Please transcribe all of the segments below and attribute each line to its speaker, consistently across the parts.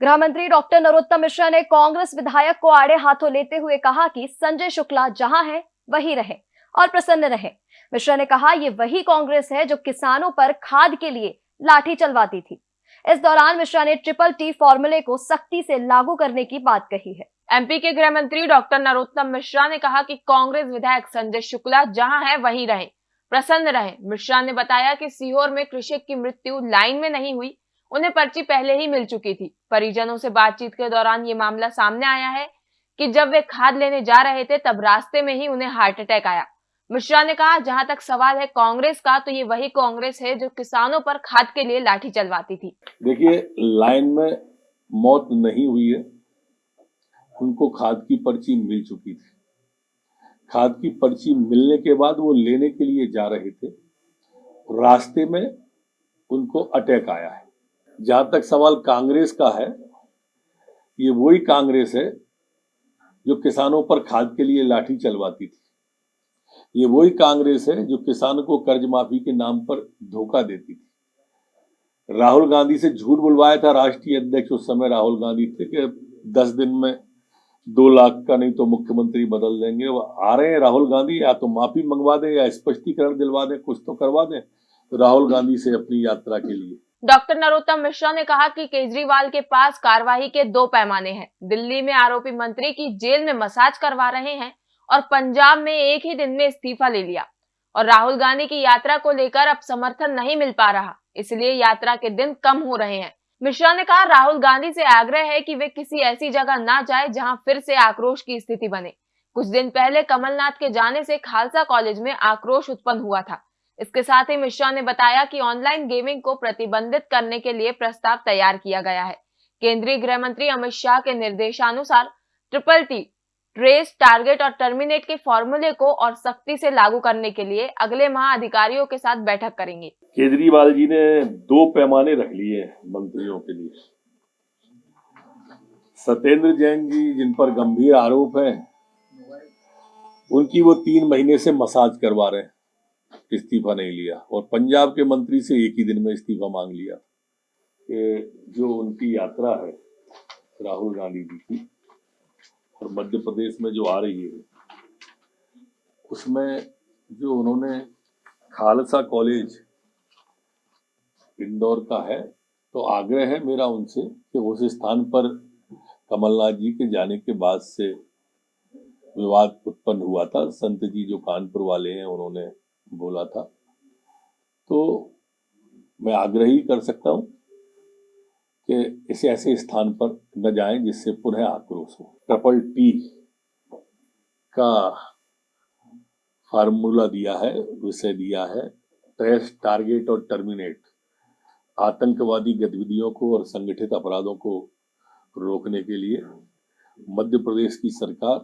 Speaker 1: गृह मंत्री डॉक्टर नरोत्तम मिश्रा ने कांग्रेस विधायक को आड़े हाथों लेते हुए कहा कि संजय शुक्ला जहाँ है, वही रहे और प्रसन्न रहे। मिश्रा ने कहा, ये वही कांग्रेस है जो किसानों पर खाद के लिए लाठी चलवाती थी। इस दौरान मिश्रा ने ट्रिपल टी फॉर्मूले को सख्ती से लागू करने की बात कही है।
Speaker 2: एमपी के गृह मंत्री डॉक्टर नरोत्तम मिश्रा ने कहा कि कांग्रेस विधायक संजय शुक्ला जहाँ है, वहीं रहे। प्रसन्न रहे। मिश्रा ने बताया कि सीहोर में कृषक की मृत्यु लाइन में नहीं हुई। उन्हें पर्ची पहले ही मिल चुकी थी। परिजनों से बातचीत के दौरान ये मामला सामने आया है कि जब वे खाद लेने जा रहे थे, तब रास्ते में ही उन्हें हार्ट अटैक आया। मिश्रा ने कहा, जहाँ तक सवाल है कांग्रेस का तो ये वही कांग्रेस है जो किसानों पर खाद के लिए लाठी चलवाती थी।
Speaker 3: देखिए, लाइन में मौत नहीं हुई है। उनको खाद की पर्ची मिल चुकी थी। खाद की पर्ची मिलने के बाद वो लेने के लिए जा रहे थे। रास्ते में उनको अटैक आया है। जहाँ तक सवाल कांग्रेस का है, ये वही कांग्रेस है जो किसानों पर खाद के लिए लाठी चलवाती थी। ये वही कांग्रेस है जो किसानों को कर्ज माफ़ी के नाम पर धोखा देती थी। राहुल गांधी से झूठ बुलवाया था राष्ट्रीय अध्यक्ष उस समय राहुल गांधी थे कि दस दिन में दो लाख का नहीं तो मुख्यमंत्री बदल देंगे। वो आ रहे हैं राहुल गांधी, या तो माफ़ी मंगवा दें या स्पष्टीकरण दिलवा दें, कुछ तो करवा दें। तो राहुल गांधी से अपनी यात्रा के लिए
Speaker 2: डॉक्टर नरोत्तम मिश्रा ने कहा कि केजरीवाल के पास कार्रवाई के दो पैमाने हैं। दिल्ली में आरोपी मंत्री की जेल में मसाज करवा रहे हैं और पंजाब में एक ही दिन में इस्तीफा ले लिया। और राहुल गांधी की यात्रा को लेकर अब समर्थन नहीं मिल पा रहा, इसलिए यात्रा के दिन कम हो रहे हैं। मिश्रा ने कहा, राहुल गांधी से आग्रह है कि वे किसी ऐसी जगह ना जाए जहाँ फिर से आक्रोश की स्थिति बने। कुछ दिन पहले कमलनाथ के जाने से खालसा कॉलेज में आक्रोश उत्पन्न हुआ था। इसके साथ ही मिश्रा ने बताया कि ऑनलाइन गेमिंग को प्रतिबंधित करने के लिए प्रस्ताव तैयार किया गया है। केंद्रीय गृह मंत्री अमित शाह के निर्देशानुसार ट्रिपल टी, ट्रेस, टारगेट और टर्मिनेट के फॉर्मूले को और सख्ती से लागू करने के लिए अगले माह अधिकारियों के साथ बैठक करेंगे।
Speaker 3: केजरीवाल जी ने दो पैमाने रख लिए मंत्रियों के लिए। सत्येंद्र जैन जी, जिन पर गंभीर आरोप है, उनकी वो तीन महीने से मसाज करवा रहे हैं। इस्तीफा नहीं लिया। और पंजाब के मंत्री से एक ही दिन में इस्तीफा मांग लिया कि जो उनकी यात्रा है, राहुल गांधी जी की, और मध्य प्रदेश में जो आ रही है, उसमें जो उन्होंने खालसा कॉलेज इंदौर का है तो आग्रह है मेरा उनसे कि उस स्थान पर कमलनाथ जी के जाने के बाद से विवाद उत्पन्न हुआ था। संत जी जो कानपुर वाले हैं, उन्होंने बोला था। तो मैं आग्रह ही कर सकता हूँ कि इसे ऐसे स्थान पर न जाएँ जिससे पुनः आक्रोश हो। ट्रिपल टी का फार्मूला दिया है, विषय दिया है। ट्रेस, टारगेट और टर्मिनेट, आतंकवादी गतिविधियों को और संगठित अपराधों को रोकने के लिए मध्य प्रदेश की सरकार,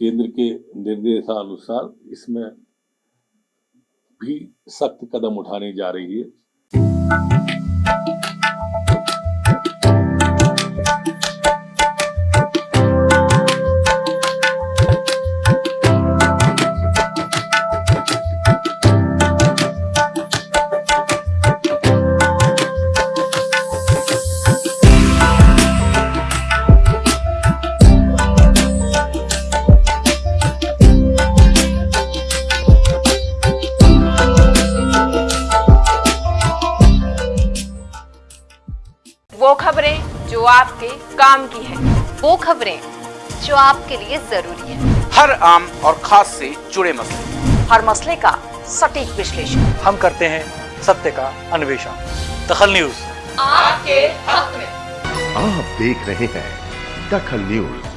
Speaker 3: केंद्र के निर्देशानुसार इसमें भी सख्त कदम उठाने जा रही है।
Speaker 2: वो खबरें जो आपके काम की है।
Speaker 4: वो खबरें जो आपके लिए ज़रूरी है।
Speaker 5: हर आम और खास से जुड़े मसले।
Speaker 4: हर मसले का सटीक विश्लेषण।
Speaker 6: हम करते हैं सत्य का अन्वेषण। दखल न्यूज़।
Speaker 2: आपके हक में।
Speaker 7: आप देख रहे हैं दखल न्यूज़।